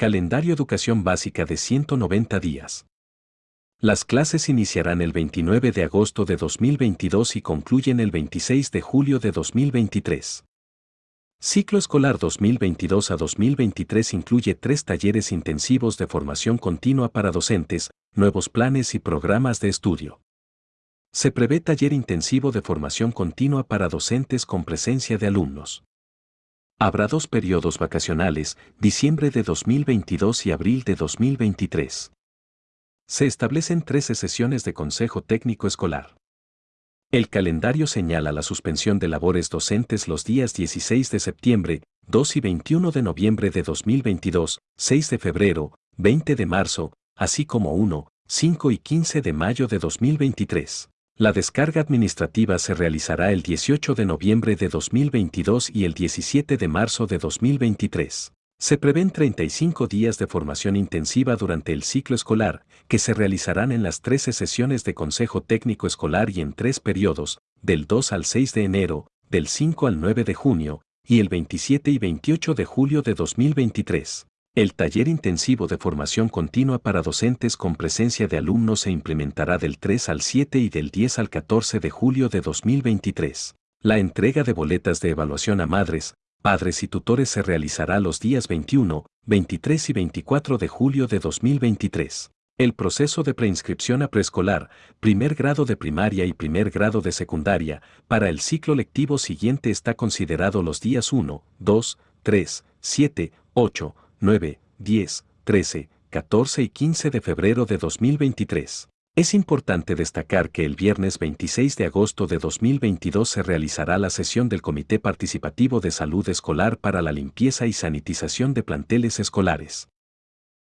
Calendario Educación Básica de 190 días. Las clases iniciarán el 29 de agosto de 2022 y concluyen el 26 de julio de 2023. Ciclo escolar 2022 a 2023 incluye tres talleres intensivos de formación continua para docentes, nuevos planes y programas de estudio. Se prevé taller intensivo de formación continua para docentes con presencia de alumnos. Habrá dos periodos vacacionales, diciembre de 2022 y abril de 2023. Se establecen 13 sesiones de Consejo Técnico Escolar. El calendario señala la suspensión de labores docentes los días 16 de septiembre, 2 y 21 de noviembre de 2022, 6 de febrero, 20 de marzo, así como 1, 5 y 15 de mayo de 2023. La descarga administrativa se realizará el 18 de noviembre de 2022 y el 17 de marzo de 2023. Se prevén 35 días de formación intensiva durante el ciclo escolar, que se realizarán en las 13 sesiones de Consejo Técnico Escolar y en tres periodos, del 2 al 6 de enero, del 5 al 9 de junio, y el 27 y 28 de julio de 2023. El taller intensivo de formación continua para docentes con presencia de alumnos se implementará del 3 al 7 y del 10 al 14 de julio de 2023. La entrega de boletas de evaluación a madres, padres y tutores se realizará los días 21, 23 y 24 de julio de 2023. El proceso de preinscripción a preescolar, primer grado de primaria y primer grado de secundaria, para el ciclo lectivo siguiente está considerado los días 1, 2, 3, 7, 8, 9, 10, 13, 14 y 15 de febrero de 2023. Es importante destacar que el viernes 26 de agosto de 2022 se realizará la sesión del Comité Participativo de Salud Escolar para la limpieza y sanitización de planteles escolares.